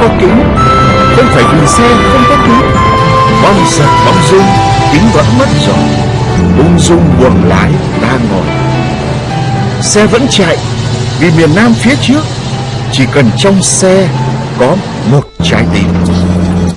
có kính. Không phải vì xe, không có kính. Bong giật bóng rung, Kính vẫn mất rồi. Ung dung buồng lái, ta ngồi. Xe vẫn chạy, Vì miền Nam phía trước. Chỉ cần trong xe Có một trái tim.